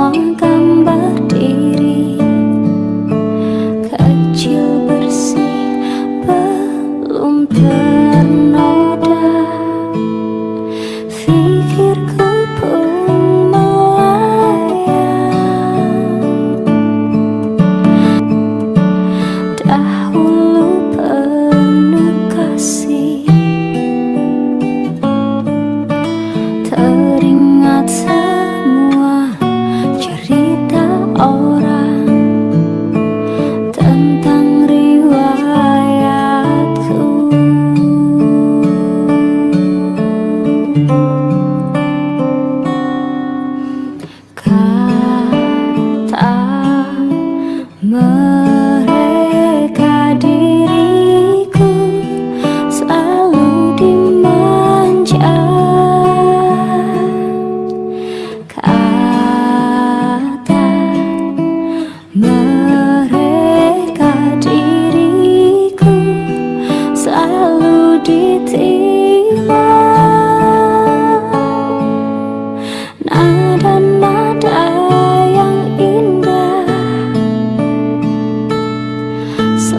semua gambar diri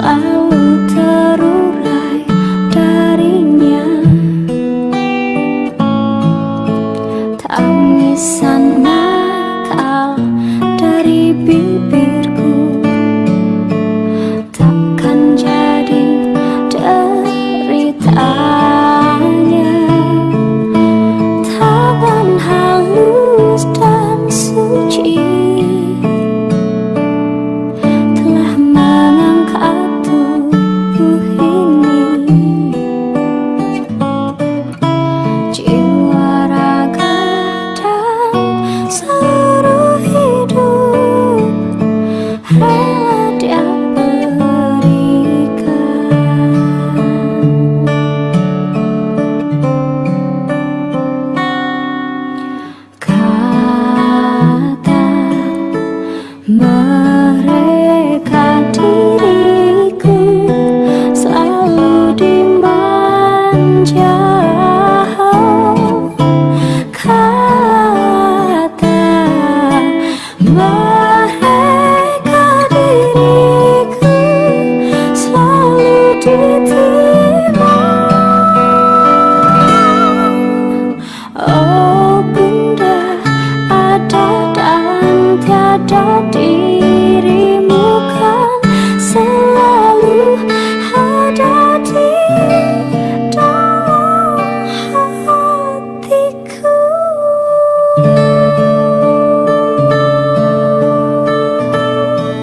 selalu terurai darinya. Tangisan nakal dari bibirku. Takkan jadi derita. jauh kata